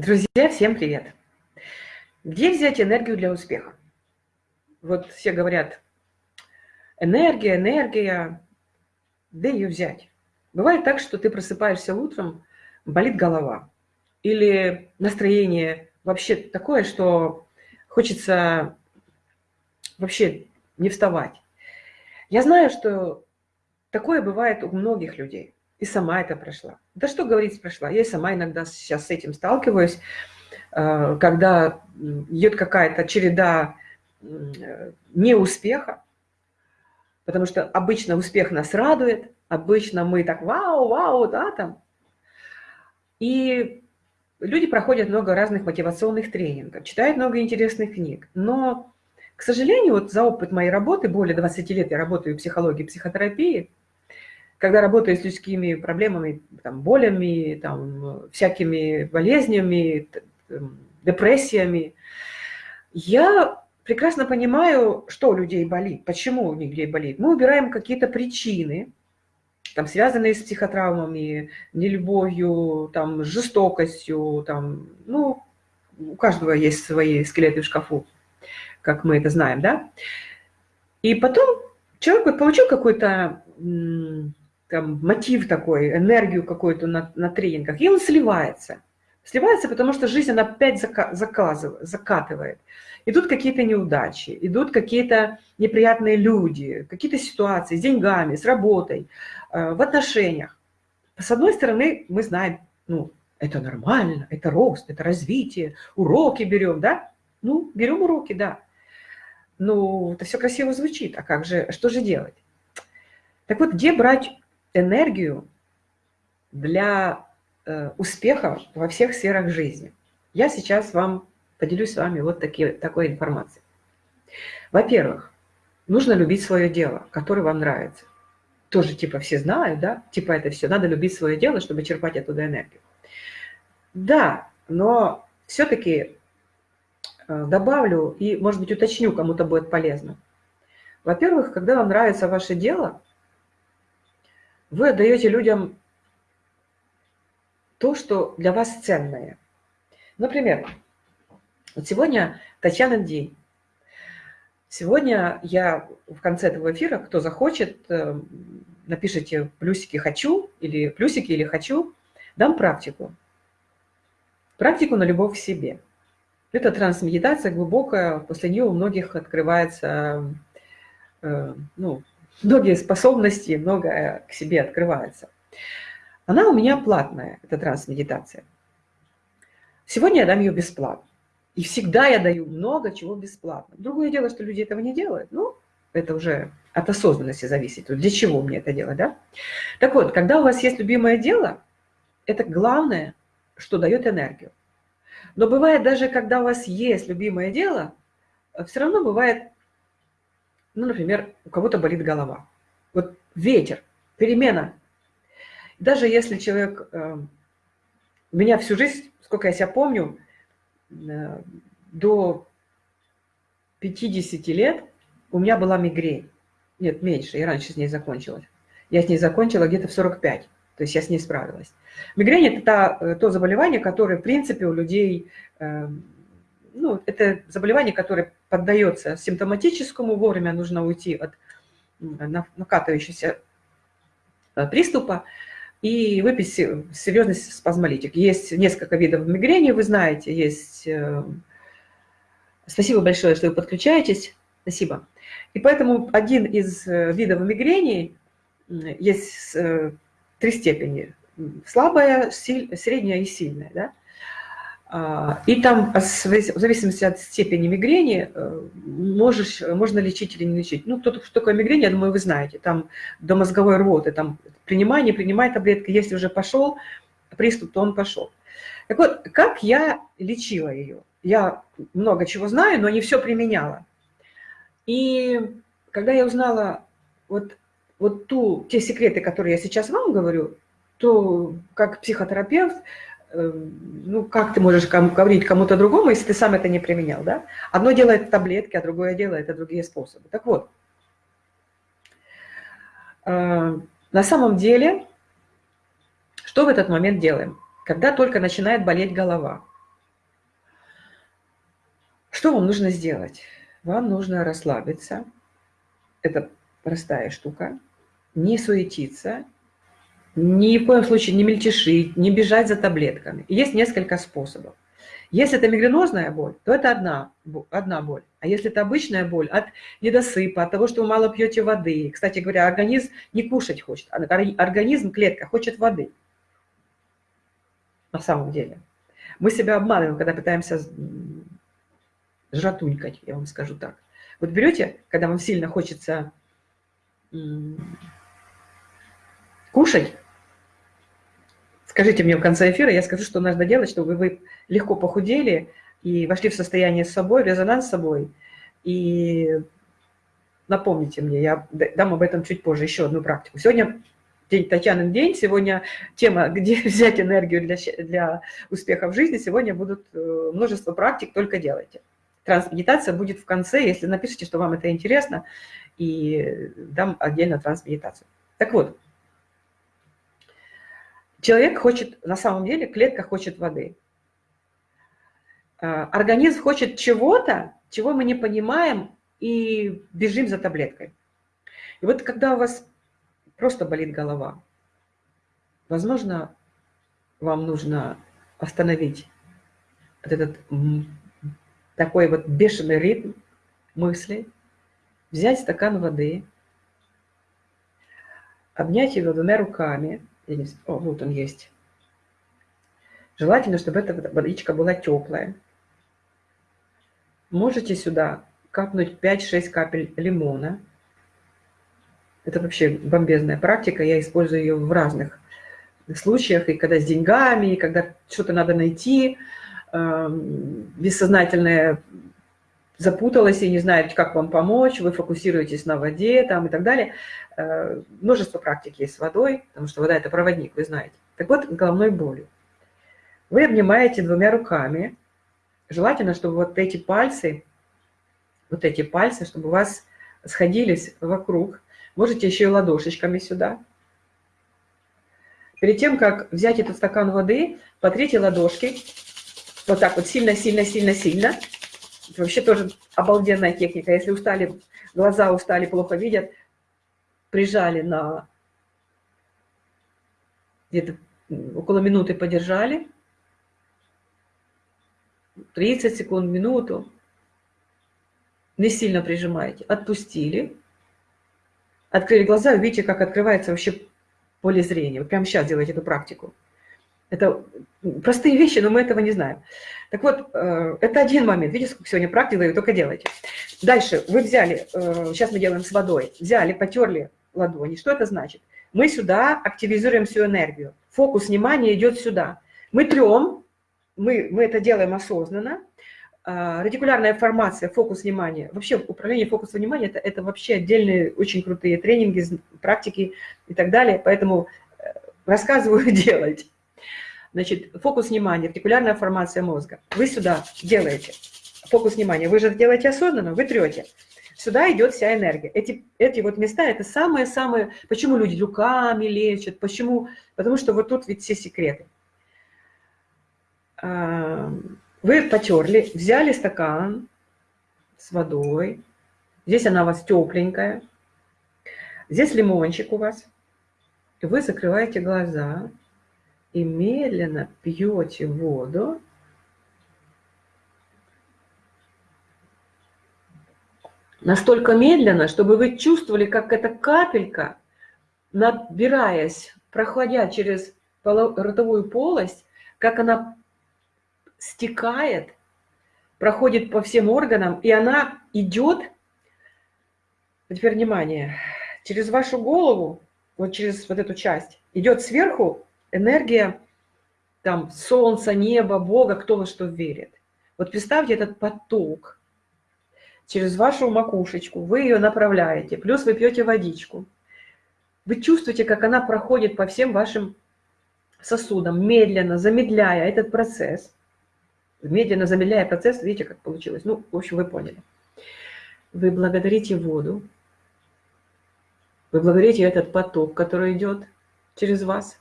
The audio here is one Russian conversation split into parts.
Друзья, всем привет! Где взять энергию для успеха? Вот все говорят, энергия, энергия, где ее взять? Бывает так, что ты просыпаешься утром, болит голова. Или настроение вообще такое, что хочется вообще не вставать. Я знаю, что такое бывает у многих людей. И сама это прошла. Да что говорить прошла? Я сама иногда сейчас с этим сталкиваюсь, э, когда идет какая-то череда неуспеха, потому что обычно успех нас радует, обычно мы так вау, вау, да, там. И люди проходят много разных мотивационных тренингов, читают много интересных книг, но, к сожалению, вот за опыт моей работы, более 20 лет я работаю в психологии, психотерапии, когда работаю с людскими проблемами, там, болями, там, всякими болезнями, депрессиями, я прекрасно понимаю, что у людей болит, почему у людей болит. Мы убираем какие-то причины, там, связанные с психотравмами, нелюбовью, там, жестокостью, там, ну, у каждого есть свои скелеты в шкафу, как мы это знаем, да? И потом человек вот получил какой-то там, мотив такой, энергию какую-то на, на тренингах, и он сливается. Сливается, потому что жизнь, она опять заказывает, закатывает. Идут какие-то неудачи, идут какие-то неприятные люди, какие-то ситуации с деньгами, с работой, э, в отношениях. С одной стороны, мы знаем, ну, это нормально, это рост, это развитие, уроки берем, да? Ну, берем уроки, да. Ну, это все красиво звучит, а как же, что же делать? Так вот, где брать энергию для э, успеха во всех сферах жизни. Я сейчас вам поделюсь с вами вот такие, такой информацией. Во-первых, нужно любить свое дело, которое вам нравится. Тоже типа все знают, да? Типа это все. Надо любить свое дело, чтобы черпать оттуда энергию. Да, но все-таки э, добавлю и, может быть, уточню, кому-то будет полезно. Во-первых, когда вам нравится ваше дело, вы отдаете людям то, что для вас ценное. Например, вот сегодня Татьяна день. Сегодня я в конце этого эфира, кто захочет, э, напишите плюсики «хочу» или плюсики или «хочу», дам практику. Практику на любовь к себе. Это трансмедитация глубокая, после нее у многих открывается э, ну, многие способности, многое к себе открывается. Она у меня платная, эта трансмедитация. Сегодня я дам ее бесплатно. И всегда я даю много чего бесплатно. Другое дело, что люди этого не делают. Ну, это уже от осознанности зависит. Для чего мне это делать, да? Так вот, когда у вас есть любимое дело, это главное, что дает энергию. Но бывает даже, когда у вас есть любимое дело, все равно бывает ну, например, у кого-то болит голова. Вот ветер, перемена. Даже если человек... Э, меня всю жизнь, сколько я себя помню, э, до 50 лет у меня была мигрень. Нет, меньше, я раньше с ней закончилась. Я с ней закончила где-то в 45, то есть я с ней справилась. Мигрень – это та, э, то заболевание, которое, в принципе, у людей э, ну, это заболевание, которое поддается симптоматическому, вовремя нужно уйти от накатывающегося э, приступа и выпить серьезный спазмолитик. Есть несколько видов мигрени, вы знаете, есть... Э, спасибо большое, что вы подключаетесь. Спасибо. И поэтому один из э, видов мигрени, есть три степени. Слабая, средняя и сильная. Да? А, и там, в зависимости от степени мигрени, э, можешь, можно лечить или не лечить. Ну, кто, что такое мигрень, я думаю, вы знаете. Там до мозговой рвоты, там принимай, не принимай таблетки. Если уже пошел приступ, то он пошел. Так вот, как я лечила ее? Я много чего знаю, но не все применяла. И когда я узнала вот, вот ту, те секреты, которые я сейчас вам говорю, то как психотерапевт, ну, как ты можешь говорить кому-то другому, если ты сам это не применял, да? Одно делает таблетки, а другое дело – это другие способы. Так вот, э, на самом деле, что в этот момент делаем? Когда только начинает болеть голова, Что вам нужно сделать? Вам нужно расслабиться. Это простая штука. Не суетиться. Ни в коем случае не мельтешить, не бежать за таблетками. Есть несколько способов. Если это мигренозная боль, то это одна, одна боль. А если это обычная боль от недосыпа, от того, что вы мало пьете воды. Кстати говоря, организм не кушать хочет, а организм, клетка хочет воды. На самом деле. Мы себя обманываем, когда пытаемся жратунькать, я вам скажу так. Вот берете, когда вам сильно хочется кушать, скажите мне в конце эфира, я скажу, что нужно делать, чтобы вы легко похудели и вошли в состояние с собой, резонанс с собой. И напомните мне, я дам об этом чуть позже, еще одну практику. Сегодня день Татьянин день, сегодня тема, где взять энергию для, для успеха в жизни, сегодня будут э, множество практик, только делайте. Трансмедитация будет в конце, если напишите, что вам это интересно, и дам отдельно трансмедитацию. Так вот, человек хочет, на самом деле, клетка хочет воды. А, организм хочет чего-то, чего мы не понимаем, и бежим за таблеткой. И вот когда у вас просто болит голова, возможно, вам нужно остановить вот этот такой вот бешеный ритм мыслей, взять стакан воды, обнять его двумя руками, о, вот он есть. Желательно, чтобы эта водичка была теплая. Можете сюда капнуть 5-6 капель лимона. Это вообще бомбезная практика, я использую ее в разных случаях, и когда с деньгами, и когда что-то надо найти, Эм, бессознательное запуталось и не знает, как вам помочь, вы фокусируетесь на воде там, и так далее. Э, множество практик есть с водой, потому что вода – это проводник, вы знаете. Так вот, головной болью. Вы обнимаете двумя руками. Желательно, чтобы вот эти пальцы, вот эти пальцы, чтобы у вас сходились вокруг. Можете еще и ладошечками сюда. Перед тем, как взять этот стакан воды, потрите ладошки вот так вот сильно-сильно-сильно-сильно. Вообще тоже обалденная техника. Если устали, глаза устали, плохо видят, прижали на где-то около минуты подержали. 30 секунд, минуту. Не сильно прижимаете. Отпустили. Открыли глаза, увидите, как открывается вообще поле зрения. Вот прямо сейчас делайте эту практику. Это простые вещи, но мы этого не знаем. Так вот, э, это один момент. Видите, сколько сегодня практик даю, только делайте. Дальше, вы взяли, э, сейчас мы делаем с водой, взяли, потерли ладони. Что это значит? Мы сюда активизируем всю энергию. Фокус внимания идет сюда. Мы трем, мы, мы это делаем осознанно. А, радикулярная формация, фокус внимания. Вообще управление фокусом внимания это, – это вообще отдельные очень крутые тренинги, практики и так далее. Поэтому э, рассказываю делать. Значит, фокус внимания, артикулярная формация мозга. Вы сюда делаете фокус внимания. Вы же делаете осознанно, вы трете. Сюда идет вся энергия. Эти, эти вот места – это самые-самые… Почему люди руками лечат? Почему? Потому что вот тут ведь все секреты. Вы потерли, взяли стакан с водой. Здесь она у вас тепленькая. Здесь лимончик у вас. Вы закрываете глаза и медленно пьете воду, настолько медленно, чтобы вы чувствовали, как эта капелька, набираясь, проходя через ротовую полость, как она стекает, проходит по всем органам, и она идет, теперь внимание, через вашу голову, вот через вот эту часть, идет сверху энергия там солнца, неба, Бога, кто во что верит. Вот представьте этот поток через вашу макушечку, вы ее направляете, плюс вы пьете водичку. Вы чувствуете, как она проходит по всем вашим сосудам, медленно, замедляя этот процесс. Медленно замедляя процесс, видите, как получилось. Ну, в общем, вы поняли. Вы благодарите воду, вы благодарите этот поток, который идет через вас.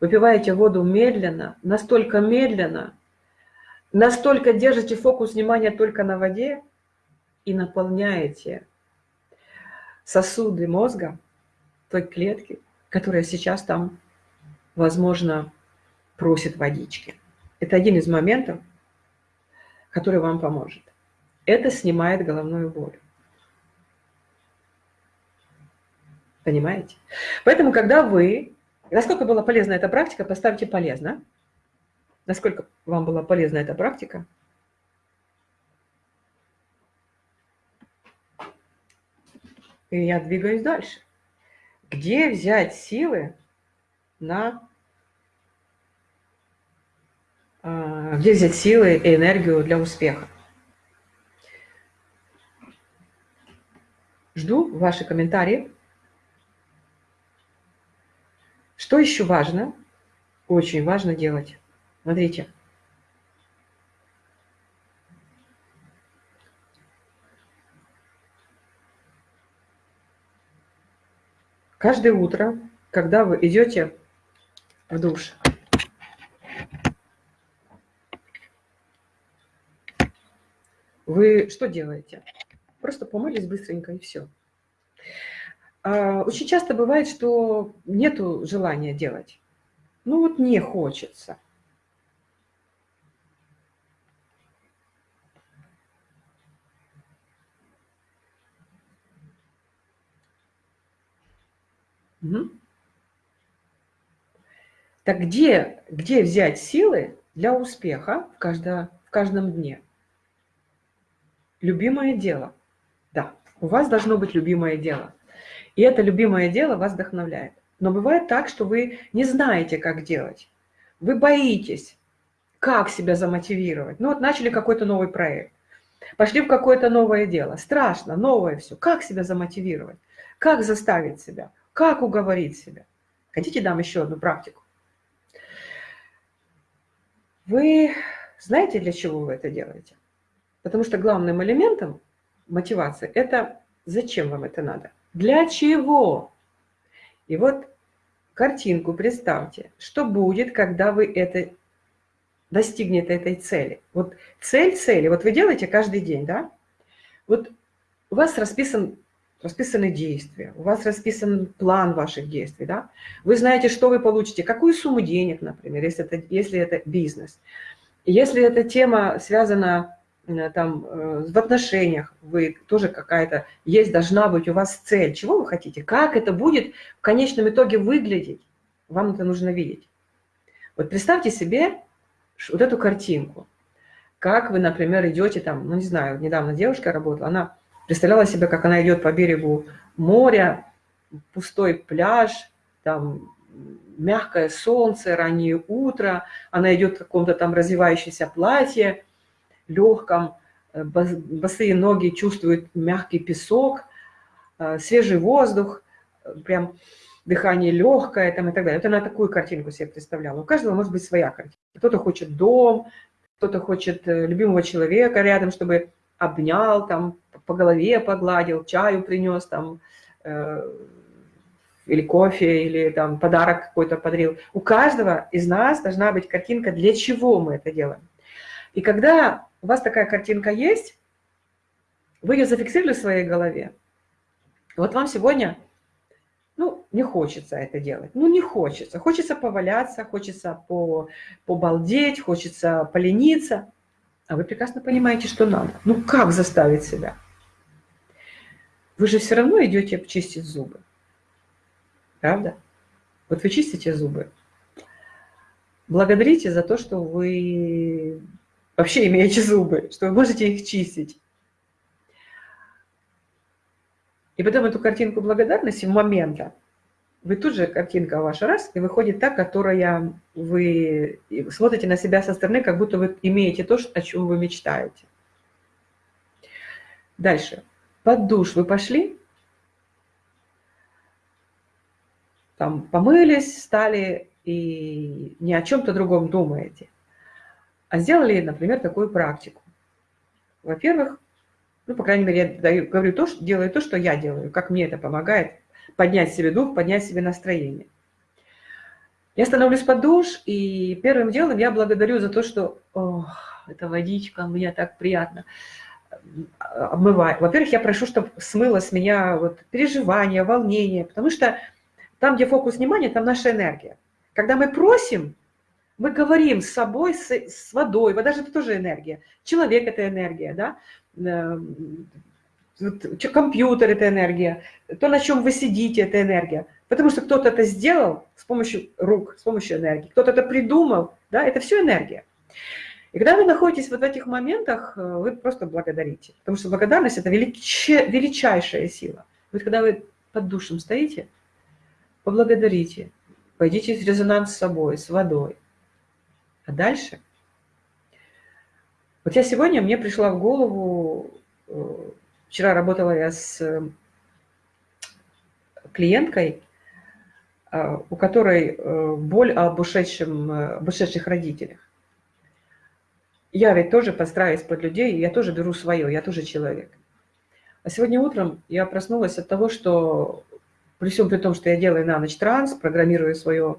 Выпиваете воду медленно, настолько медленно, настолько держите фокус внимания только на воде и наполняете сосуды мозга, той клетки, которая сейчас там, возможно, просит водички. Это один из моментов, который вам поможет. Это снимает головную боль. Понимаете? Поэтому, когда вы... Насколько была полезна эта практика, поставьте полезно. Насколько вам была полезна эта практика? И я двигаюсь дальше. Где взять силы на... А, где взять силы и энергию для успеха? Жду ваши комментарии. Что еще важно? Очень важно делать. Смотрите. Каждое утро, когда вы идете в душ, вы что делаете? Просто помылись быстренько и все. А, очень часто бывает, что нету желания делать. Ну вот не хочется. Угу. Так где, где взять силы для успеха в, каждо, в каждом дне? Любимое дело. Да, у вас должно быть любимое дело. И это любимое дело вас вдохновляет. Но бывает так, что вы не знаете, как делать. Вы боитесь, как себя замотивировать. Ну вот начали какой-то новый проект, пошли в какое-то новое дело. Страшно, новое все. Как себя замотивировать? Как заставить себя? Как уговорить себя? Хотите, дам еще одну практику? Вы знаете, для чего вы это делаете? Потому что главным элементом мотивации – это зачем вам это надо. Для чего? И вот картинку представьте, что будет, когда вы это достигнете этой цели. Вот цель цели, вот вы делаете каждый день, да? Вот у вас расписан, расписаны действия, у вас расписан план ваших действий, да? Вы знаете, что вы получите, какую сумму денег, например, если это, если это бизнес. Если эта тема связана там э, в отношениях вы тоже какая-то есть, должна быть у вас цель. Чего вы хотите? Как это будет в конечном итоге выглядеть? Вам это нужно видеть. Вот представьте себе вот эту картинку. Как вы, например, идете там, ну не знаю, недавно девушка работала, она представляла себе, как она идет по берегу моря, пустой пляж, там мягкое солнце, раннее утро, она идет в каком-то там развивающемся платье, легком, э, босые ноги чувствуют мягкий песок, э, свежий воздух, э, прям дыхание легкое там, и так далее. Это на такую картинку себе представляла. У каждого может быть своя картинка. Кто-то хочет дом, кто-то хочет любимого человека рядом, чтобы обнял, там, по голове погладил, чаю принес, там, э, или кофе, или там подарок какой-то подарил. У каждого из нас должна быть картинка, для чего мы это делаем. И когда у вас такая картинка есть, вы ее зафиксировали в своей голове. Вот вам сегодня, ну, не хочется это делать. Ну, не хочется. Хочется поваляться, хочется по, побалдеть, хочется полениться. А вы прекрасно понимаете, что надо. Ну, как заставить себя? Вы же все равно идете чистить зубы. Правда? Вот вы чистите зубы. Благодарите за то, что вы вообще имеете зубы, что вы можете их чистить. И потом эту картинку благодарности в момента, вы тут же, картинка ваша раз, и выходит та, которая вы смотрите на себя со стороны, как будто вы имеете то, о чем вы мечтаете. Дальше. Под душ вы пошли, там помылись, стали и ни о чем-то другом думаете а сделали, например, такую практику. Во-первых, ну, по крайней мере, я даю, говорю то, что, делаю то, что я делаю, как мне это помогает поднять себе дух, поднять себе настроение. Я становлюсь под душ, и первым делом я благодарю за то, что эта водичка, мне так приятно обмывает. Во-первых, я прошу, чтобы смыло с меня вот переживания, волнение, потому что там, где фокус внимания, там наша энергия. Когда мы просим, мы говорим с собой, с, с водой. Вода же это тоже энергия. Человек – это энергия, да? Эм, компьютер – это энергия. То, на чем вы сидите – это энергия. Потому что кто-то это сделал с помощью рук, с помощью энергии. Кто-то это придумал, да? Это все энергия. И когда вы находитесь вот в этих моментах, э, вы просто благодарите. Потому что благодарность – это велич... величайшая сила. Вот когда вы под душем стоите, поблагодарите, пойдите в резонанс с собой, с водой – а дальше? Вот я сегодня, мне пришла в голову, э, вчера работала я с э, клиенткой, э, у которой боль об, ушедшем, об ушедших родителях. Я ведь тоже подстраиваюсь под людей, я тоже беру свое, я тоже человек. А сегодня утром я проснулась от того, что при всем при том, что я делаю на ночь транс, программирую свое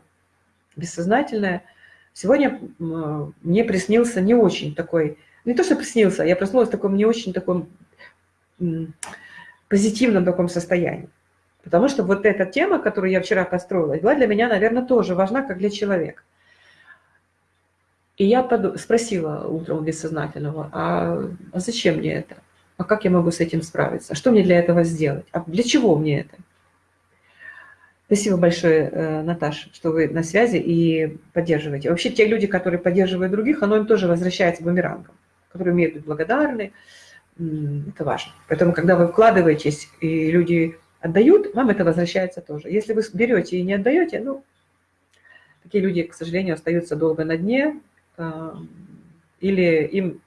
бессознательное – Сегодня мне приснился не очень такой, не то, что приснился, я проснулась в таком не очень таком позитивном таком состоянии. Потому что вот эта тема, которую я вчера построила, была для меня, наверное, тоже важна, как для человека. И я спросила утром бессознательного, а, а зачем мне это? А как я могу с этим справиться? А что мне для этого сделать? А для чего мне это? Спасибо большое, э, Наташа, что вы на связи и поддерживаете. Вообще те люди, которые поддерживают других, оно им тоже возвращается бумерангом, которые умеют быть благодарны. Это важно. Поэтому, когда вы вкладываетесь, и люди отдают, вам это возвращается тоже. Если вы берете и не отдаете, ну, такие люди, к сожалению, остаются долго на дне, э, или им,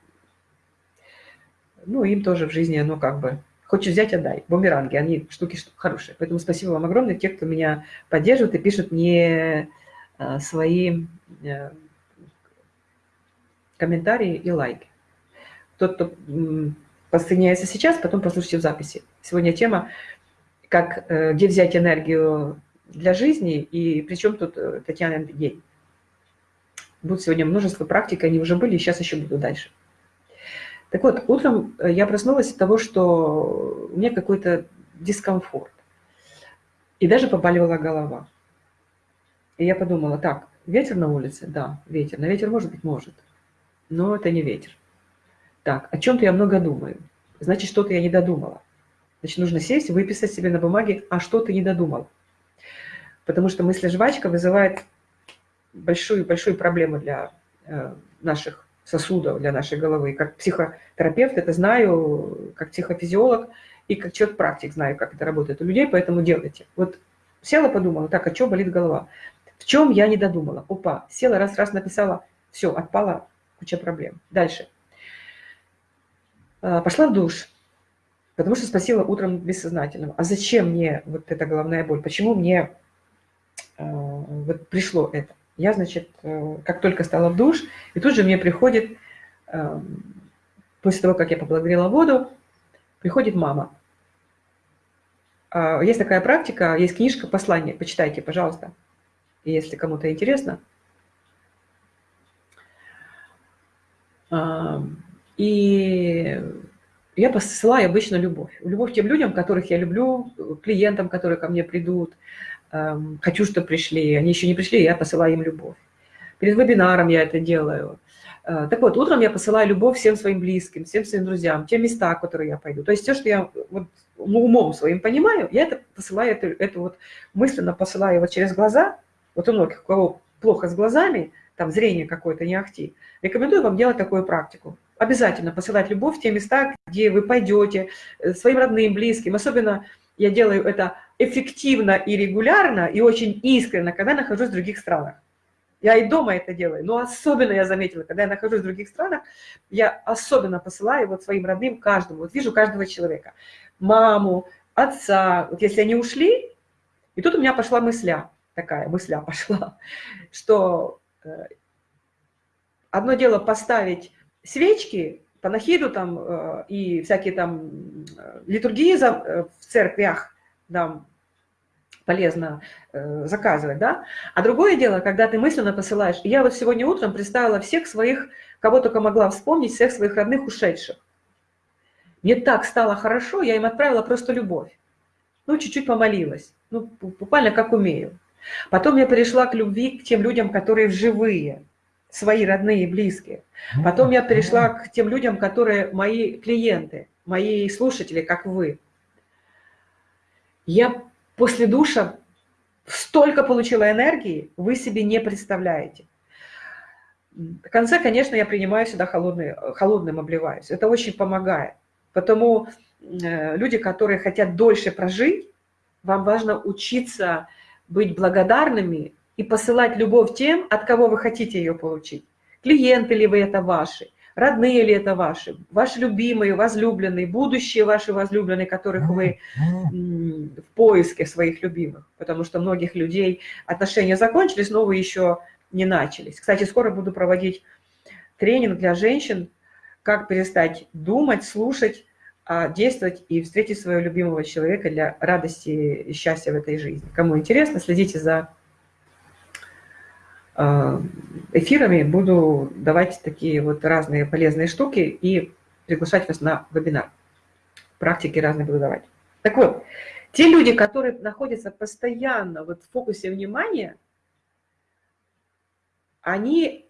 ну, им тоже в жизни оно как бы Хочешь взять, отдай. Бумеранги, они штуки хорошие. Поэтому спасибо вам огромное, те, кто меня поддерживает и пишут мне э, свои э, комментарии и лайки. Тот, кто подсоединяется сейчас, потом послушайте в записи. Сегодня тема, как, э, где взять энергию для жизни, и причем тут Татьяна день. Будет сегодня множество практик, они уже были, и сейчас еще буду дальше. Так вот, утром э, я проснулась от того, что у меня какой-то дискомфорт. И даже побаливала голова. И я подумала, так, ветер на улице? Да, ветер. На ветер может быть? Может. Но это не ветер. Так, о чем-то я много думаю. Значит, что-то я не додумала. Значит, нужно сесть, выписать себе на бумаге, а что ты не додумал. Потому что мысль жвачка вызывает большую-большую проблему для э, наших сосудов для нашей головы. Как психотерапевт это знаю, как психофизиолог и как человек-практик знаю, как это работает у людей, поэтому делайте. Вот села, подумала, так, а что болит голова? В чем я не додумала? Опа, села, раз-раз написала, все, отпала куча проблем. Дальше. А, пошла в душ, потому что спросила утром бессознательного, а зачем мне вот эта головная боль? Почему мне э, вот пришло это? Я, значит, э, как только стала в душ, и тут же мне приходит, эм, после того, как я поблагодарила воду, приходит мама. А, есть такая практика, есть книжка «Послание», почитайте, пожалуйста, если кому-то интересно. И я посылаю обычно любовь. Любовь тем людям, которых я люблю, клиентам, которые ко мне придут, хочу, чтобы пришли. Они еще не пришли, я посылаю им любовь. Перед вебинаром я это делаю. Э, так вот, утром я посылаю любовь всем своим близким, всем своим друзьям, те места, которые я пойду. То есть все, что я вот умом своим понимаю, я это посылаю, это, это вот мысленно посылаю вот через глаза. Вот у многих, у кого плохо с глазами, там зрение какое-то не ахти, рекомендую вам делать такую практику. Обязательно посылать любовь в те места, где вы пойдете, э, своим родным, близким. Особенно я делаю это эффективно и регулярно, и очень искренне, когда нахожусь в других странах. Я и дома это делаю, но особенно я заметила, когда я нахожусь в других странах, я особенно посылаю вот своим родным каждому, вот вижу каждого человека, маму, отца, вот если они ушли, и тут у меня пошла мысля, такая мысля пошла, что э, одно дело поставить свечки, панахиду там э, и всякие там э, литургии в церквях, там, полезно э, заказывать, да? А другое дело, когда ты мысленно посылаешь. Я вот сегодня утром представила всех своих, кого только могла вспомнить, всех своих родных ушедших. Мне так стало хорошо, я им отправила просто любовь. Ну, чуть-чуть помолилась. Ну, буквально как умею. Потом я перешла к любви к тем людям, которые живые, свои родные и близкие. Потом я перешла к тем людям, которые мои клиенты, мои слушатели, как вы. Я после душа столько получила энергии, вы себе не представляете. В конце, конечно, я принимаю сюда холодный, холодным обливаюсь. Это очень помогает. Потому э, люди, которые хотят дольше прожить, вам важно учиться быть благодарными и посылать любовь тем, от кого вы хотите ее получить. Клиенты ли вы это ваши, родные ли это ваши, ваши любимые, возлюбленные, будущие ваши возлюбленные, которых вы в поиске своих любимых. Потому что многих людей отношения закончились, но вы еще не начались. Кстати, скоро буду проводить тренинг для женщин, как перестать думать, слушать, а действовать и встретить своего любимого человека для радости и счастья в этой жизни. Кому интересно, следите за эфирами. Буду давать такие вот разные полезные штуки и приглашать вас на вебинар. Практики разные буду давать. Так вот, те люди, которые находятся постоянно вот в фокусе внимания, они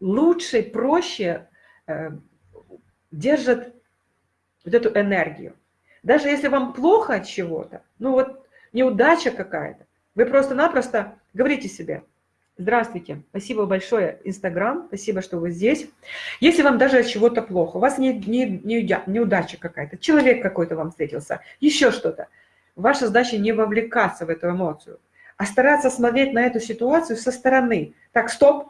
лучше, проще э, держат вот эту энергию. Даже если вам плохо от чего-то, ну вот неудача какая-то, вы просто-напросто говорите себе, здравствуйте, спасибо большое, Инстаграм, спасибо, что вы здесь. Если вам даже от чего-то плохо, у вас не, не, не неудача какая-то, человек какой-то вам встретился, еще что-то, ваша задача не вовлекаться в эту эмоцию, а стараться смотреть на эту ситуацию со стороны. Так, стоп,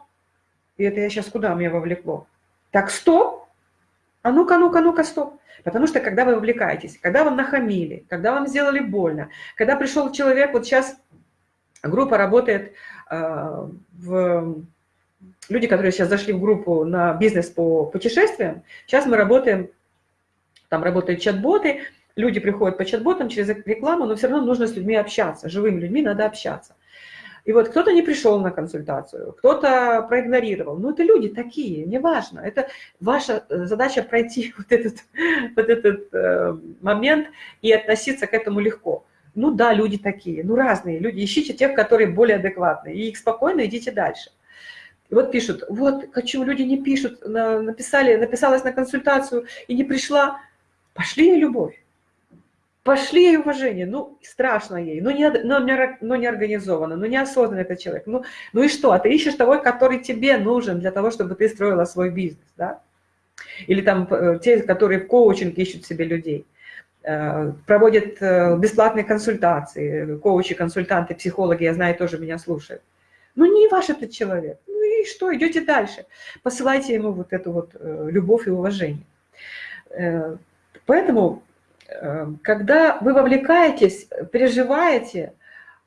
и это я сейчас куда меня вовлекло? Так, стоп, а ну-ка, ну-ка, ну-ка, стоп. Потому что когда вы вовлекаетесь, когда вам нахамили, когда вам сделали больно, когда пришел человек, вот сейчас группа работает, э, в, люди, которые сейчас зашли в группу на бизнес по путешествиям, сейчас мы работаем, там работают чат-боты, люди приходят по чат-ботам через рекламу, но все равно нужно с людьми общаться, живыми людьми надо общаться. И вот кто-то не пришел на консультацию, кто-то проигнорировал. Ну, это люди такие, неважно. Это ваша э, задача пройти вот этот, вот этот э, момент и относиться к этому легко. Ну да, люди такие, ну разные люди. Ищите тех, которые более адекватные. И их спокойно идите дальше. И вот пишут, вот, хочу, люди не пишут, написали, написалась на консультацию и не пришла. Пошли любовь. Пошли ей уважение, ну, страшно ей, ну, не, но, не, но не организованно, ну, неосознанно этот человек. Ну, ну и что, а ты ищешь того, который тебе нужен для того, чтобы ты строила свой бизнес, да? Или там э, те, которые в коучинг ищут себе людей, проводят э, бесплатные консультации, коучи, консультанты, психологи, я знаю, тоже меня слушают. Ну, не ваш этот человек. Ну и что, идете дальше. Посылайте ему вот эту вот любовь и уважение. Поэтому когда вы вовлекаетесь, переживаете,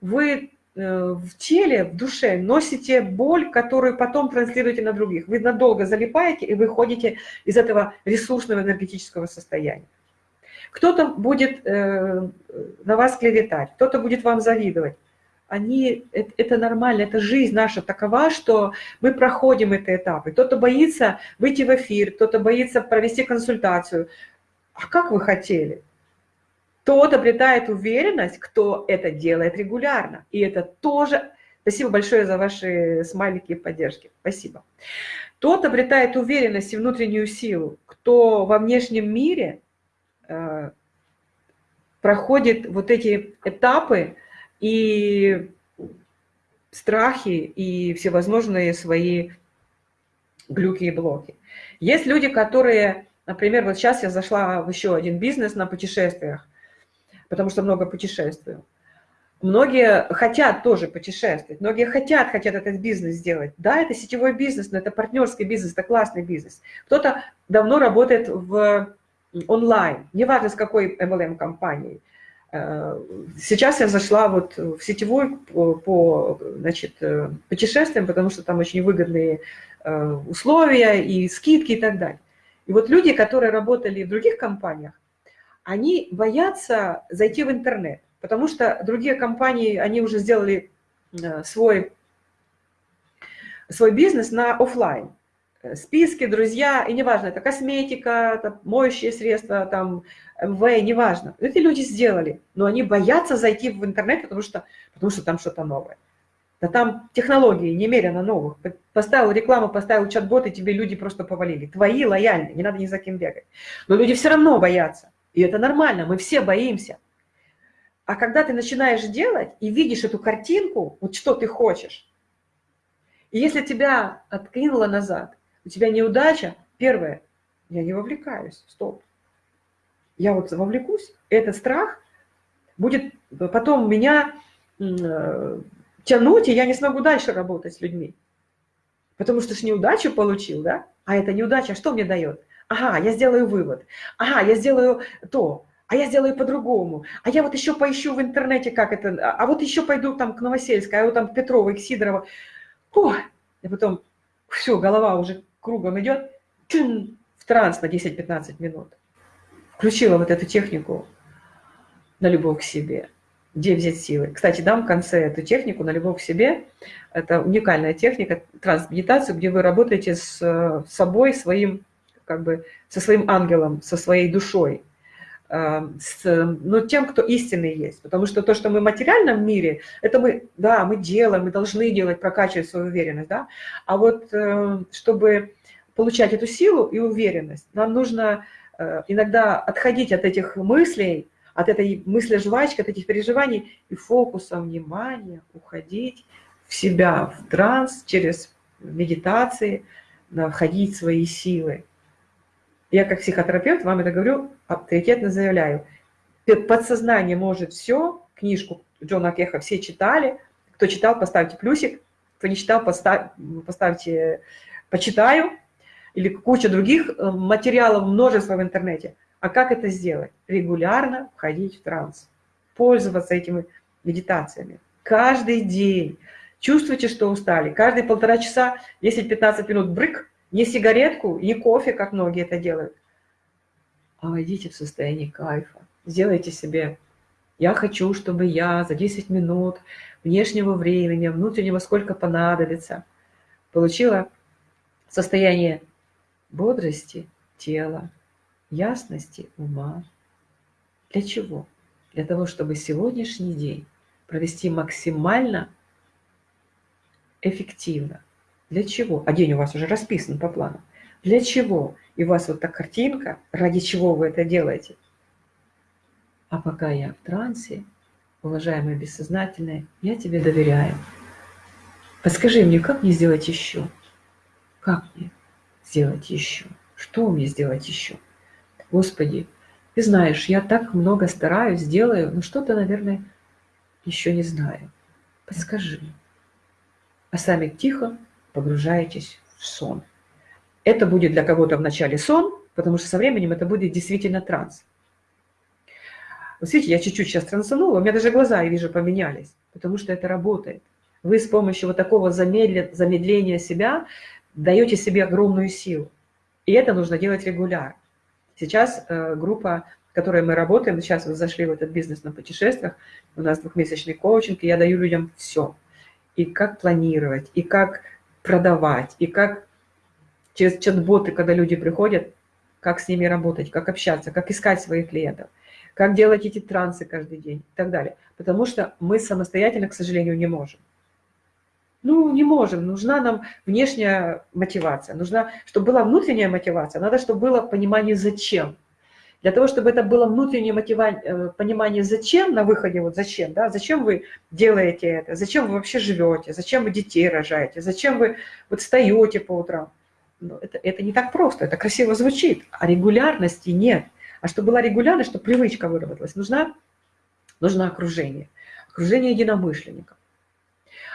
вы э, в теле, в душе носите боль, которую потом транслируете на других. Вы надолго залипаете и выходите из этого ресурсного энергетического состояния. Кто-то будет э, на вас клеветать, кто-то будет вам завидовать. Они, это, это нормально, это жизнь наша такова, что мы проходим эти этапы. Кто-то боится выйти в эфир, кто-то боится провести консультацию. А как вы хотели? Тот обретает уверенность, кто это делает регулярно. И это тоже... Спасибо большое за ваши смайлики и поддержки. Спасибо. Тот обретает уверенность и внутреннюю силу, кто во внешнем мире проходит вот эти этапы и страхи, и всевозможные свои глюки и блоки. Есть люди, которые, например, вот сейчас я зашла в еще один бизнес на путешествиях, потому что много путешествую. Многие хотят тоже путешествовать, многие хотят, хотят этот бизнес сделать. Да, это сетевой бизнес, но это партнерский бизнес, это классный бизнес. Кто-то давно работает в онлайн, неважно с какой MLM-компанией. Э, сейчас я зашла вот в сетевую по, по значит, э, путешествиям, потому что там очень выгодные э, условия и скидки и так далее. И вот люди, которые работали в других компаниях, они боятся зайти в интернет, Потому что другие компании, они уже сделали свой, свой бизнес на офлайн. Списки, друзья, и неважно, это косметика, это моющие средства, там, МВ, неважно. Эти люди сделали, но они боятся зайти в интернет, потому что, потому что там что-то новое. Да там технологии немерено новых. Поставил рекламу, поставил чат-бот, и тебе люди просто повалили. Твои лояльные, не надо ни за кем бегать. Но люди все равно боятся. И это нормально, мы все боимся. А когда ты начинаешь делать и видишь эту картинку, вот что ты хочешь, и если тебя откинуло назад, у тебя неудача, первое, я не вовлекаюсь, стоп. Я вот вовлекусь, этот страх будет потом меня э, тянуть, и я не смогу дальше работать с людьми. Потому что ж неудачу получил, да? А эта неудача что мне дает? Ага, я сделаю вывод. Ага, я сделаю то. А я сделаю по-другому. А я вот еще поищу в интернете, как это. А вот еще пойду там к Новосельской, а вот там к Петровой, к Сидорову. О, и потом все, голова уже кругом идет. Чун, в транс на 10-15 минут. Включила вот эту технику на любовь к себе где взять силы. Кстати, дам в конце эту технику на любовь к себе. Это уникальная техника, трансмедитацию, где вы работаете с э, собой, своим, как бы, со своим ангелом, со своей душой, с, ну, тем, кто истинный есть. Потому что то, что мы в материальном мире, это мы, да, мы делаем, мы должны делать, прокачивать свою уверенность, да. А вот э, чтобы получать эту силу и уверенность, нам нужно иногда отходить от этих мыслей, от этой мысли жвачки, от этих переживаний и фокусом внимания уходить в себя, в транс, через медитации, находить свои силы. Я как психотерапевт вам это говорю, авторитетно заявляю. Подсознание может все, книжку Джона Кеха все читали, кто читал, поставьте плюсик, кто не читал, поставь, поставьте «почитаю», или куча других э, материалов, множество в интернете. А как это сделать? Регулярно входить в транс, пользоваться этими медитациями. Каждый день. Чувствуйте, что устали. Каждые полтора часа, 10-15 минут брык, не сигаретку, не кофе, как многие это делают, а войдите в состояние кайфа. Сделайте себе я хочу, чтобы я за 10 минут внешнего времени, внутреннего сколько понадобится, получила состояние бодрости тела, ясности ума. Для чего? Для того, чтобы сегодняшний день провести максимально эффективно. Для чего? А день у вас уже расписан по плану. Для чего? И у вас вот так картинка, ради чего вы это делаете. А пока я в трансе, уважаемые бессознательные, я тебе доверяю. Подскажи мне, как мне сделать еще? Как мне сделать еще? Что мне сделать еще? Господи, ты знаешь, я так много стараюсь, делаю, но что-то, наверное, еще не знаю. Подскажи. А сами тихо погружаетесь в сон. Это будет для кого-то вначале сон, потому что со временем это будет действительно транс. Вот видите, я чуть-чуть сейчас трансанула, у меня даже глаза, я вижу, поменялись, потому что это работает. Вы с помощью вот такого замедления себя даете себе огромную силу. И это нужно делать регулярно. Сейчас э, группа, в которой мы работаем, сейчас вы зашли в этот бизнес на путешествиях, у нас двухмесячный коучинг, и я даю людям все. И как планировать, и как продавать, и как через чат-боты, когда люди приходят, как с ними работать, как общаться, как искать своих клиентов, как делать эти трансы каждый день и так далее. Потому что мы самостоятельно, к сожалению, не можем. Ну, не можем, нужна нам внешняя мотивация, нужна, чтобы была внутренняя мотивация, надо, чтобы было понимание «зачем». Для того, чтобы это было внутреннее э, понимание «зачем» на выходе, вот «зачем», да, зачем вы делаете это, зачем вы вообще живете, зачем вы детей рожаете, зачем вы вот встаете по утрам. Ну, это, это не так просто, это красиво звучит, а регулярности нет. А чтобы была регулярность, чтобы привычка выработалась, нужна, нужно окружение, окружение единомышленников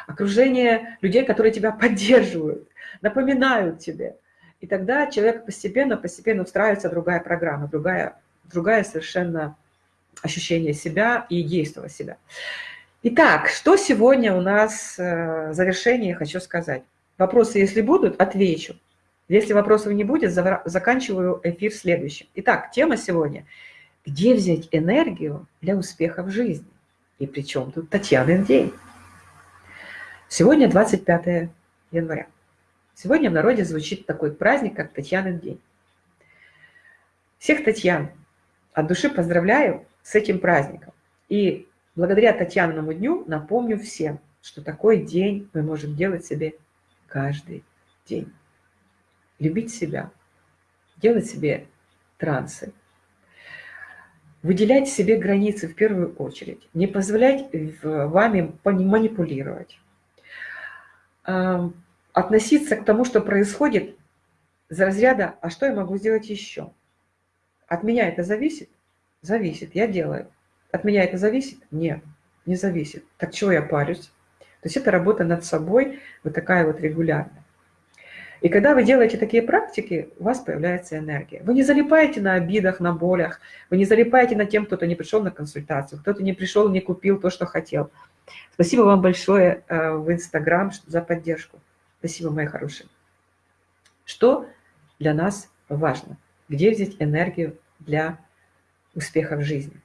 окружение людей, которые тебя поддерживают, напоминают тебе. И тогда человек постепенно, постепенно устраивается другая программа, другая, другая совершенно ощущение себя и действия себя. Итак, что сегодня у нас э, в завершении хочу сказать. Вопросы, если будут, отвечу. Если вопросов не будет, заканчиваю эфир следующим. Итак, тема сегодня – где взять энергию для успеха в жизни? И причем тут Татьянин день. Сегодня 25 января. Сегодня в народе звучит такой праздник, как Татьянин день. Всех Татьян от души поздравляю с этим праздником. И благодаря Татьянному дню напомню всем, что такой день мы можем делать себе каждый день. Любить себя, делать себе трансы, выделять себе границы в первую очередь, не позволять вами манипулировать, относиться к тому, что происходит, за разряда «а что я могу сделать еще?». От меня это зависит? Зависит, я делаю. От меня это зависит? Нет, не зависит. Так чего я парюсь? То есть это работа над собой, вот такая вот регулярная. И когда вы делаете такие практики, у вас появляется энергия. Вы не залипаете на обидах, на болях, вы не залипаете на тем, кто-то не пришел на консультацию, кто-то не пришел, не купил то, что хотел. Спасибо вам большое э, в Инстаграм за поддержку. Спасибо, мои хорошие. Что для нас важно? Где взять энергию для успеха в жизни?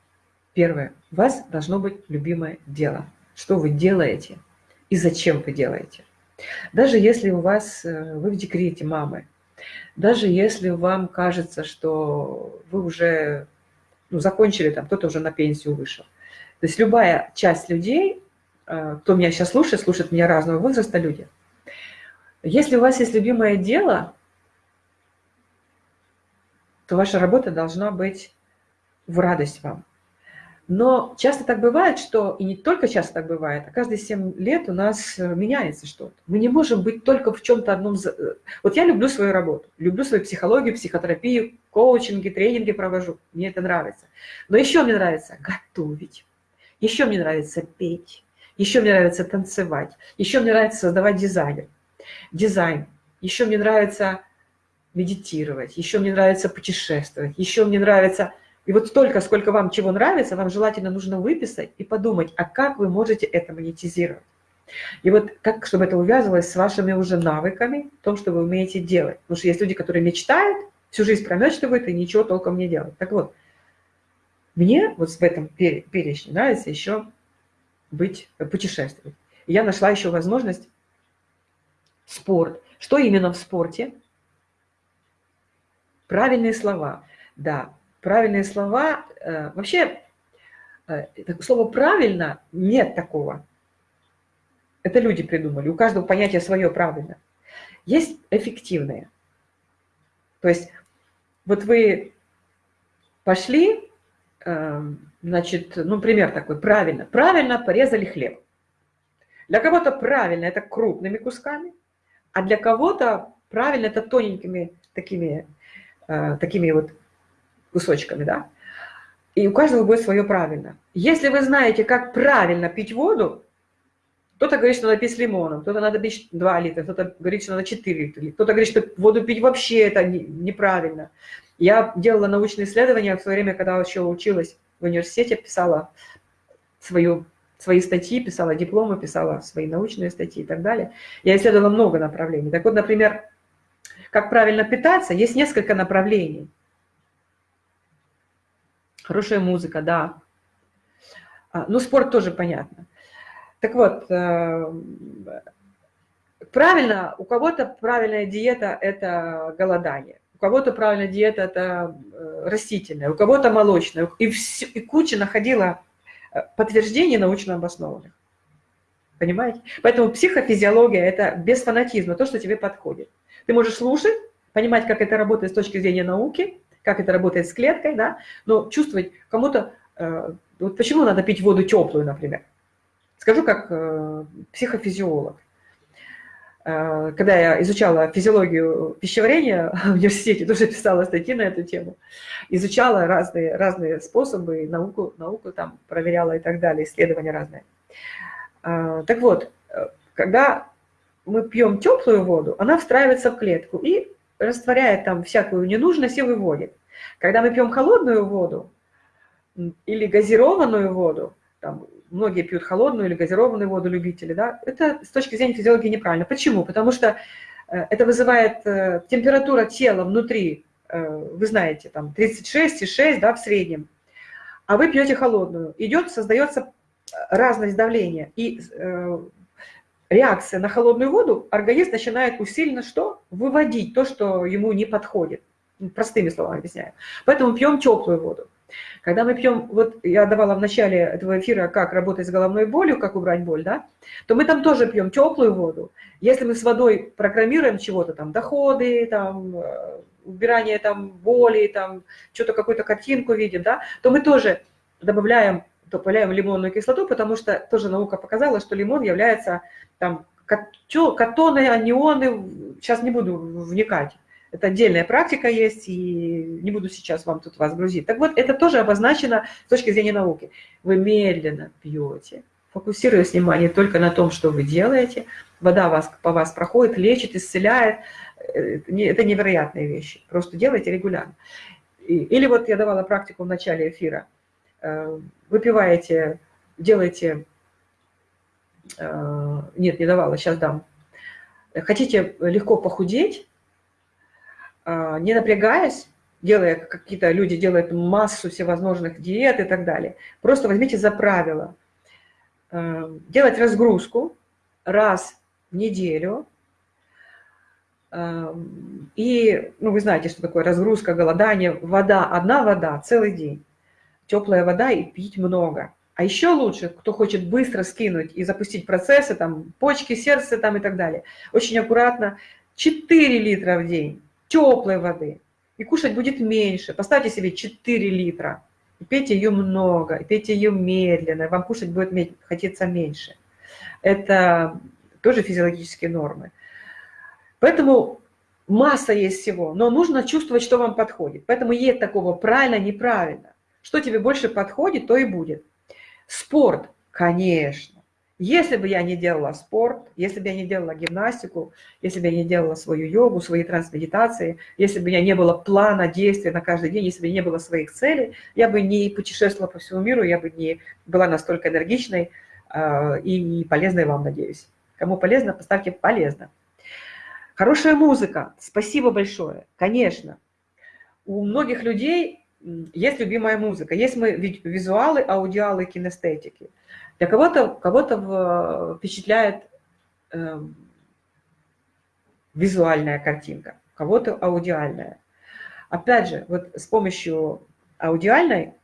Первое. У вас должно быть любимое дело. Что вы делаете и зачем вы делаете. Даже если у вас, э, вы в декрете мамы, даже если вам кажется, что вы уже ну, закончили, там кто-то уже на пенсию вышел. То есть любая часть людей, э, кто меня сейчас слушает, слушает меня разного возраста люди. Если у вас есть любимое дело, то ваша работа должна быть в радость вам. Но часто так бывает, что, и не только часто так бывает, а каждые 7 лет у нас э, меняется что-то. Мы не можем быть только в чем-то одном... Э, вот я люблю свою работу, люблю свою психологию, психотерапию, коучинги, тренинги провожу, мне это нравится. Но еще мне нравится готовить, еще мне нравится петь, еще мне нравится танцевать, еще мне нравится создавать дизайн. Дизайн. Еще мне нравится медитировать, еще мне нравится путешествовать, еще мне нравится и вот столько, сколько вам чего нравится, вам желательно нужно выписать и подумать, а как вы можете это монетизировать. И вот как, чтобы это увязывалось с вашими уже навыками, том, что вы умеете делать. Потому что есть люди, которые мечтают, всю жизнь промечтывают и ничего толком не делают. Так вот, мне вот в этом перечне нравится еще быть, путешествовать. И я нашла еще возможность спорт. Что именно в спорте? Правильные слова. Да, правильные слова. Э, вообще, э, слово «правильно» нет такого. Это люди придумали. У каждого понятие свое правильно. Есть эффективные. То есть вот вы пошли, э, значит, ну, пример такой, правильно, правильно порезали хлеб. Для кого-то правильно это крупными кусками, а для кого-то правильно это тоненькими такими, такими вот кусочками, да? И у каждого будет свое правильно. Если вы знаете, как правильно пить воду, кто-то говорит, что надо пить с лимоном, кто-то надо пить 2 литра, кто-то говорит, что надо 4 литра, кто-то говорит, что воду пить вообще это неправильно. Я делала научные исследования в свое время, когда еще училась в университете, писала свою, свои статьи, писала дипломы, писала свои научные статьи и так далее. Я исследовала много направлений. Так вот, например, как правильно питаться, есть несколько направлений – Хорошая музыка, да. А, ну, спорт тоже понятно. Так вот, э, правильно, у кого-то правильная диета – это голодание, у кого-то правильная диета – это э, растительная, у кого-то молочная. И, все, и куча находила подтверждений научно обоснованных. Понимаете? Поэтому психофизиология – это без фанатизма, то, что тебе подходит. Ты можешь слушать, понимать, как это работает с точки зрения науки, как это работает с клеткой, да, но чувствовать кому-то, э, вот почему надо пить воду теплую, например. Скажу как э, психофизиолог. Э, когда я изучала физиологию пищеварения в университете, тоже писала статьи на эту тему, изучала разные, разные способы, науку, науку там проверяла и так далее, исследования разные. Так вот, когда мы пьем теплую воду, она встраивается в клетку и растворяет там всякую ненужность и выводит. Когда мы пьем холодную воду или газированную воду, там, многие пьют холодную или газированную воду, любители, да, это с точки зрения физиологии неправильно. Почему? Потому что э, это вызывает э, температура тела внутри, э, вы знаете, там 36,6 да, в среднем, а вы пьете холодную. Идет, создается разность давления и реакция на холодную воду, организм начинает усиленно что? Выводить то, что ему не подходит. Простыми словами объясняю. Поэтому пьем теплую воду. Когда мы пьем, вот я давала в начале этого эфира, как работать с головной болью, как убрать боль, да, то мы там тоже пьем теплую воду. Если мы с водой программируем чего-то там, доходы, там, э, убирание там боли, там, что-то какую-то картинку видим, да, то мы тоже добавляем, добавляем лимонную кислоту, потому что тоже наука показала, что лимон является там катоны, анионы, сейчас не буду вникать, это отдельная практика есть, и не буду сейчас вам тут вас грузить. Так вот, это тоже обозначено с точки зрения науки. Вы медленно пьете, фокусируясь внимание только на том, что вы делаете. Вода вас, по вас проходит, лечит, исцеляет. Э, это невероятные вещи. Просто делайте регулярно. Или вот я давала практику в начале эфира. Э, выпиваете, делаете... Э, нет, не давала, сейчас дам. Хотите легко похудеть, не напрягаясь, делая какие-то люди делают массу всевозможных диет и так далее. Просто возьмите за правило э, делать разгрузку раз в неделю. Э, и, ну, вы знаете, что такое разгрузка, голодание. Вода, одна вода целый день. Теплая вода и пить много. А еще лучше, кто хочет быстро скинуть и запустить процессы, там, почки, сердце там и так далее, очень аккуратно, 4 литра в день теплой воды. И кушать будет меньше. Поставьте себе 4 литра. И пейте ее много, и пейте ее медленно. Вам кушать будет хотеться меньше. Это тоже физиологические нормы. Поэтому масса есть всего, но нужно чувствовать, что вам подходит. Поэтому нет такого правильно, неправильно. Что тебе больше подходит, то и будет. Спорт, конечно. Если бы я не делала спорт, если бы я не делала гимнастику, если бы я не делала свою йогу, свои трансмедитации, если бы у меня не было плана действия на каждый день, если бы не было своих целей, я бы не путешествовала по всему миру, я бы не была настолько энергичной э, и полезной вам, надеюсь. Кому полезно, поставьте «полезно». Хорошая музыка. Спасибо большое. Конечно. У многих людей есть любимая музыка. Есть мы визуалы, аудиалы, кинестетики – для кого-то кого, -то, впечатляет э, визуальная картинка, кого-то аудиальная. Опять же, вот с помощью аудиальной,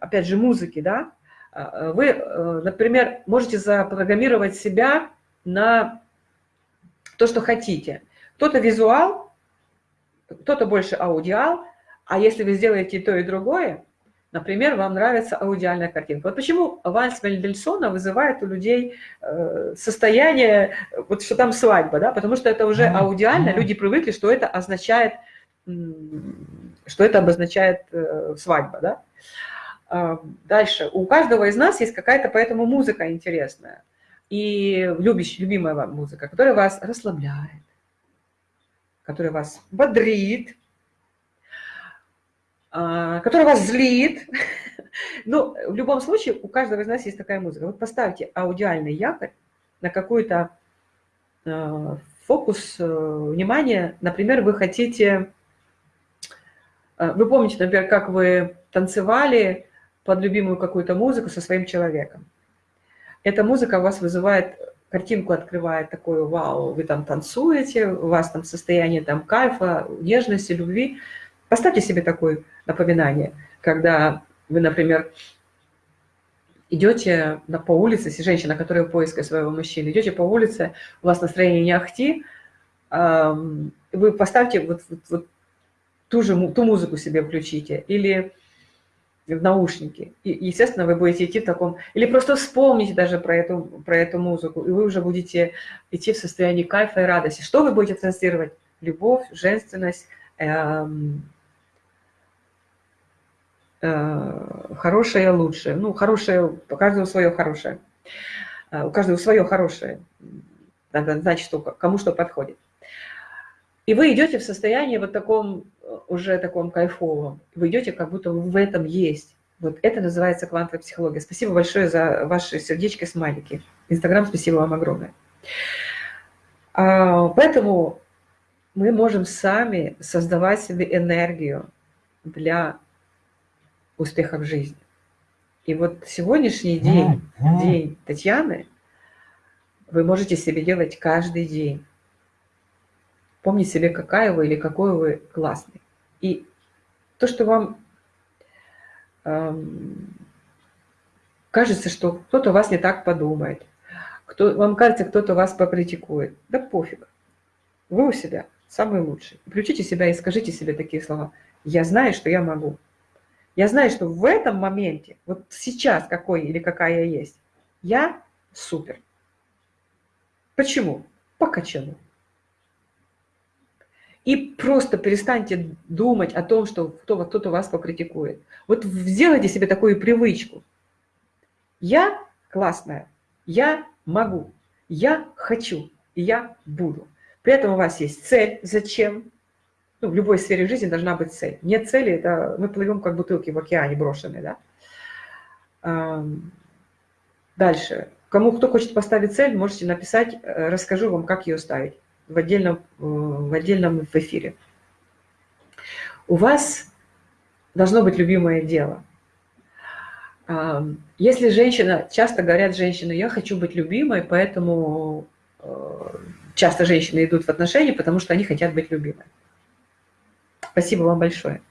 опять же, музыки, да, э, вы, э, например, можете запрограммировать себя на то, что хотите. Кто-то визуал, кто-то больше аудиал, а если вы сделаете то, и другое, Например, вам нравится аудиальная картинка. Вот почему вальс Мендельсона вызывает у людей э, состояние, вот что там свадьба, да, потому что это уже аудиально, люди привыкли, что это означает, что это обозначает э, свадьба, да. А, дальше, у каждого из нас есть какая-то поэтому музыка интересная и любящая, любимая вам музыка, которая вас расслабляет, которая вас бодрит, который вас злит. Но ну, в любом случае у каждого из нас есть такая музыка. Вот поставьте аудиальный якорь на какой-то а, фокус э, внимания. Например, вы хотите... А, вы помните, например, как вы танцевали под любимую какую-то музыку со своим человеком. Эта музыка у вас вызывает, картинку открывает такое вау, вы там танцуете, у вас там состояние там кайфа, нежности, любви. Поставьте себе такой напоминание, когда вы, например, идете по улице, если женщина, которая в поиске своего мужчины, идете по улице, у вас настроение не ахти, вы поставьте вот, вот, вот ту же ту музыку себе включите, или в наушники. И, естественно, вы будете идти в таком... Или просто вспомните даже про эту, про эту музыку, и вы уже будете идти в состоянии кайфа и радости. Что вы будете транслировать? Любовь, женственность, эм, хорошее, лучшее. Ну, хорошее, у каждого свое хорошее. Э, у каждого свое хорошее. Надо знать, что, кому что подходит. И вы идете в состоянии вот таком, э, уже таком кайфовом. Вы идете, как будто в этом есть. Вот это называется квантовая психология. Спасибо большое за ваши сердечки, смайлики. Инстаграм, спасибо вам огромное. А, поэтому мы можем сами создавать себе энергию для успеха в жизни. И вот сегодняшний день, день Татьяны, вы можете себе делать каждый день. Помните себе, какая вы или какой вы классный. И то, что вам эм, кажется, что кто-то вас не так подумает, кто, вам кажется, кто-то вас покритикует, да пофиг. Вы у себя самый лучший. Включите себя и скажите себе такие слова. Я знаю, что я могу. Я знаю, что в этом моменте, вот сейчас какой или какая я есть, я супер. Почему? По качану. И просто перестаньте думать о том, что кто-то вас покритикует. Вот сделайте себе такую привычку. Я классная, я могу, я хочу, я буду. При этом у вас есть цель, зачем, ну, в любой сфере жизни должна быть цель. Нет цели, это мы плывем как бутылки в океане брошенные. Да? Дальше. Кому кто хочет поставить цель, можете написать, э, расскажу вам, как ее ставить в отдельном, э, в отдельном эфире. У вас должно быть любимое дело. Если женщина, часто говорят женщины, я хочу быть любимой, поэтому э, часто женщины идут в отношения, потому что они хотят быть любимой. Спасибо вам большое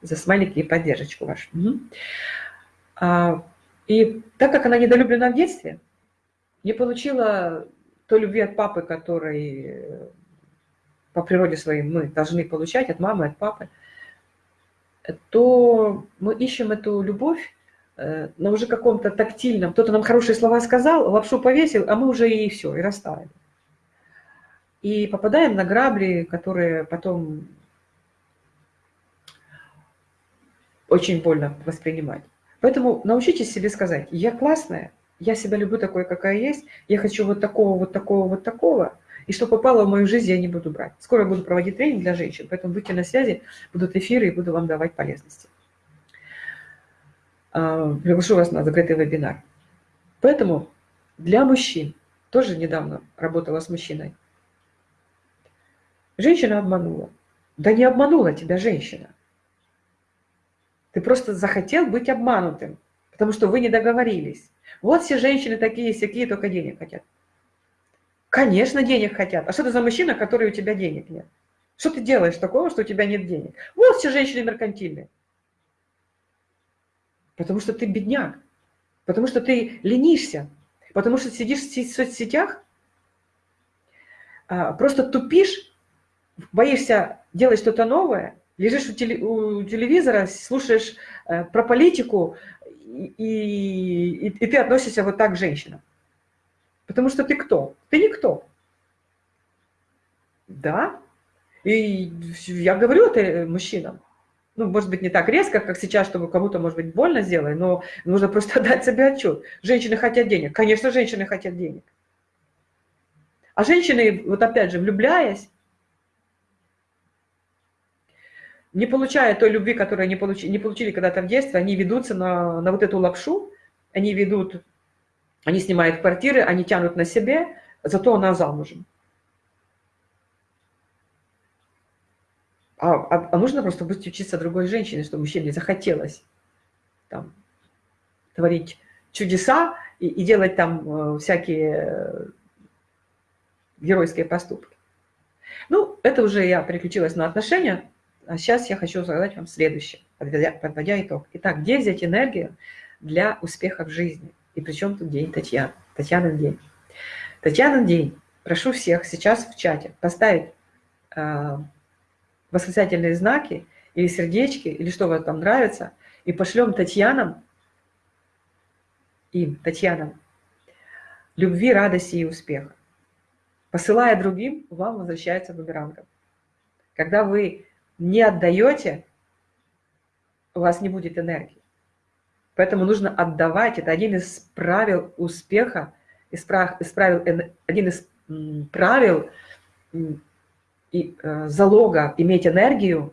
за смайлики и поддержку вашу. Угу. А, и так как она недолюблена в детстве, не получила той любви от папы, который по природе своей мы должны получать от мамы, от папы, то мы ищем эту любовь э, на уже каком-то тактильном. Кто-то нам хорошие слова сказал, лапшу повесил, а мы уже и все, и растаяли. И попадаем на грабли, которые потом очень больно воспринимать. Поэтому научитесь себе сказать, я классная, я себя люблю такой, какая есть, я хочу вот такого, вот такого, вот такого, и что попало в мою жизнь, я не буду брать. Скоро буду проводить тренинг для женщин, поэтому будьте на связи, будут эфиры и буду вам давать полезности. А, приглашу вас на закрытый вебинар. Поэтому для мужчин, тоже недавно работала с мужчиной, женщина обманула. Да не обманула тебя женщина. Ты просто захотел быть обманутым, потому что вы не договорились. Вот все женщины такие, всякие, только денег хотят. Конечно, денег хотят. А что ты за мужчина, который у тебя денег нет? Что ты делаешь такого, что у тебя нет денег? Вот все женщины меркантильные. Потому что ты бедняк. Потому что ты ленишься. Потому что сидишь в соцсетях, а, просто тупишь, боишься делать что-то новое, лежишь у, телевизора, слушаешь э, про политику, и, и, и ты относишься вот так к женщинам. Потому что ты кто? Ты никто. Да. И я говорю это мужчинам. Ну, может быть, не так резко, как сейчас, чтобы кому-то, может быть, больно сделать, но нужно просто дать себе отчет. Женщины хотят денег. Конечно, женщины хотят денег. А женщины, вот опять же, влюбляясь, не получая той любви, которую они получили, не получили когда-то в детстве, они ведутся на, на вот эту лапшу, они ведут, они снимают квартиры, они тянут на себе, зато она замужем. А, а, а нужно просто быть учиться другой женщине, чтобы мужчине захотелось там, творить чудеса и, и делать там э, всякие э, геройские поступки. Ну, это уже я переключилась на отношения. А сейчас я хочу задать вам следующее, подводя, подводя итог. Итак, где взять энергию для успеха в жизни? И причем тут день Татьяны? Татьянин день. Татьянин день. Прошу всех сейчас в чате поставить э, восклицательные знаки или сердечки, или что вам там нравится, и пошлем Татьянам, им, Татьянам, любви, радости и успеха. Посылая другим, вам возвращается бумерангом. Когда вы не отдаете, у вас не будет энергии. Поэтому нужно отдавать. Это один из правил успеха, из правил, один из правил и э, залога иметь энергию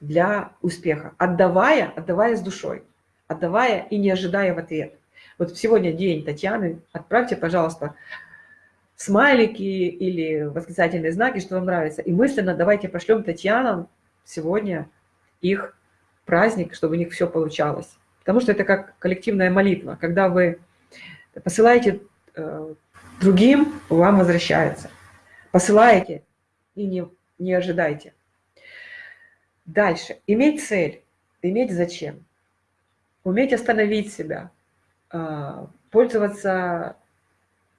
для успеха. Отдавая, отдавая с душой, отдавая и не ожидая в ответ. Вот сегодня день Татьяны. Отправьте, пожалуйста, смайлики или восклицательные знаки, что вам нравится. И мысленно давайте пошлем Татьянам сегодня их праздник, чтобы у них все получалось. Потому что это как коллективная молитва. Когда вы посылаете э, другим, вам возвращается. Посылаете и не, не ожидайте. Дальше. Иметь цель. Иметь зачем. Уметь остановить себя. Э, пользоваться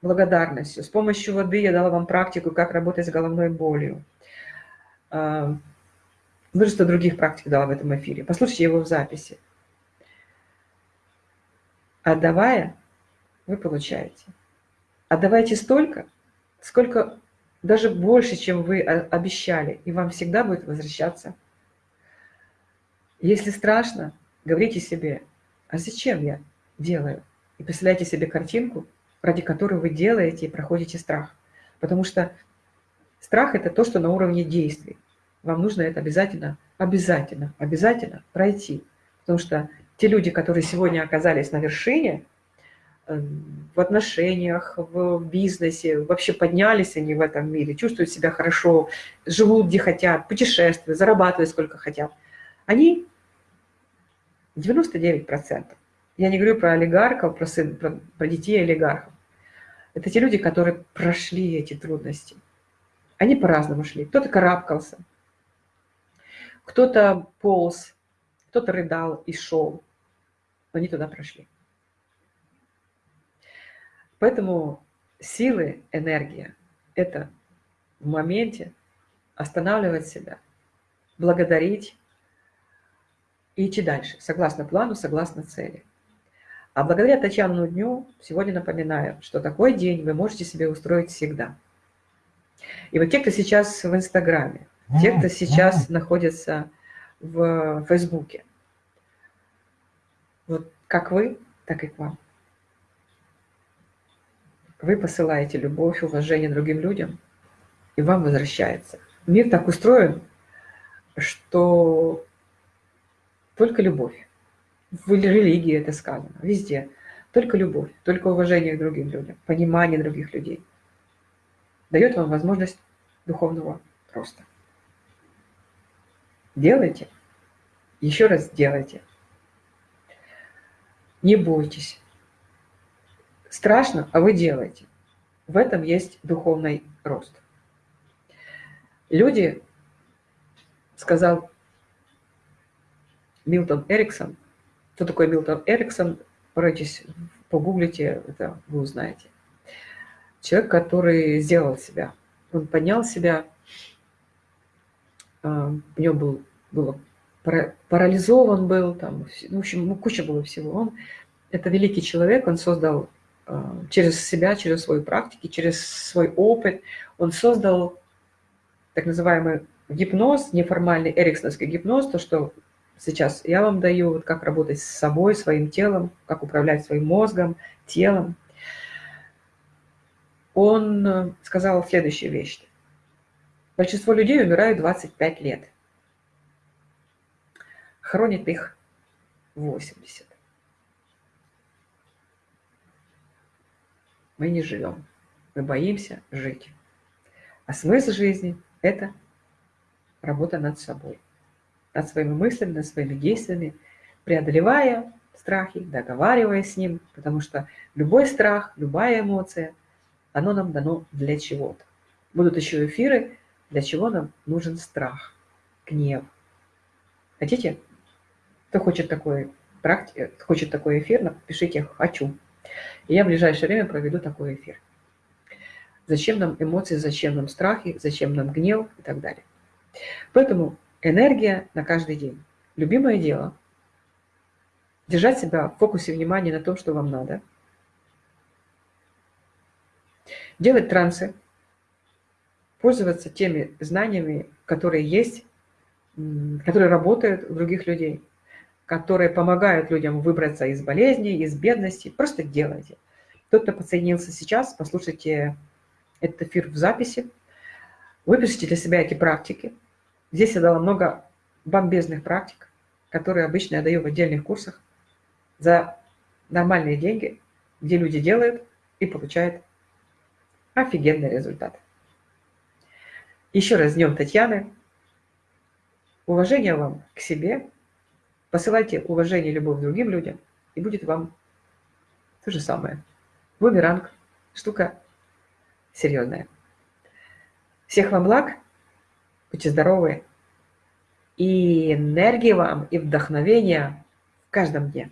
благодарностью. С помощью воды я дала вам практику, как работать с головной болью. Э, множество других практик дала в этом эфире. Послушайте его в записи. Отдавая, вы получаете. Отдавайте столько, сколько даже больше, чем вы обещали, и вам всегда будет возвращаться. Если страшно, говорите себе, а зачем я делаю? И представляйте себе картинку, ради которой вы делаете и проходите страх. Потому что страх – это то, что на уровне действий. Вам нужно это обязательно, обязательно, обязательно пройти. Потому что те люди, которые сегодня оказались на вершине, эм, в отношениях, в бизнесе, вообще поднялись они в этом мире, чувствуют себя хорошо, живут где хотят, путешествуют, зарабатывают сколько хотят. Они 99%. Я не говорю про олигархов, про, сын, про, про детей олигархов. Это те люди, которые прошли эти трудности. Они по-разному шли. Кто-то карабкался, кто-то полз, кто-то рыдал и шел, но они туда прошли. Поэтому силы, энергия – это в моменте останавливать себя, благодарить и идти дальше, согласно плану, согласно цели. А благодаря Татьяному дню сегодня напоминаю, что такой день вы можете себе устроить всегда. И вот те, кто сейчас в Инстаграме, те, кто сейчас находится в Фейсбуке. Вот как вы, так и к вам. Вы посылаете любовь, уважение другим людям, и вам возвращается. Мир так устроен, что только любовь. В религии это сказано, везде. Только любовь, только уважение к другим людям, понимание других людей дает вам возможность духовного роста. Делайте. Еще раз делайте. Не бойтесь. Страшно, а вы делаете. В этом есть духовный рост. Люди, сказал Милтон Эриксон, кто такой Милтон Эриксон, поройтесь, погуглите, это вы узнаете. Человек, который сделал себя. Он поднял себя, а, у него был, было парализован был, там, ну, в общем, ну, куча было всего. Он, это великий человек, он создал а, через себя, через свои практики, через свой опыт, он создал так называемый гипноз, неформальный эриксоновский гипноз, то, что сейчас я вам даю, вот как работать с собой, своим телом, как управлять своим мозгом, телом. Он э, сказал следующую вещь. Большинство людей умирают 25 лет. Хронит их 80. Мы не живем. Мы боимся жить. А смысл жизни – это работа над собой. Над своими мыслями, над своими действиями, преодолевая страхи, договариваясь с ним, потому что любой страх, любая эмоция, оно нам дано для чего-то. Будут еще эфиры, для чего нам нужен страх, гнев. Хотите? Кто хочет такой, практи... хочет такой эфир, напишите «хочу». И я в ближайшее время проведу такой эфир. Зачем нам эмоции, зачем нам страхи, зачем нам гнев и так далее. Поэтому энергия на каждый день. Любимое дело. Держать себя в фокусе внимания на том, что вам надо. Делать трансы, пользоваться теми знаниями, которые есть, которые работают у других людей, которые помогают людям выбраться из болезней, из бедности. Просто делайте. Тот, кто подсоединился сейчас, послушайте этот эфир в записи, выпишите для себя эти практики. Здесь я дала много бомбезных практик, которые обычно я даю в отдельных курсах за нормальные деньги, где люди делают и получают офигенный результат. Еще раз Днем Татьяны. Уважение вам к себе, Посылайте уважение и любовь другим людям, и будет вам то же самое. Бумеранг. Штука серьезная. Всех вам благ. Будьте здоровы. И энергии вам, и вдохновения в каждом дне.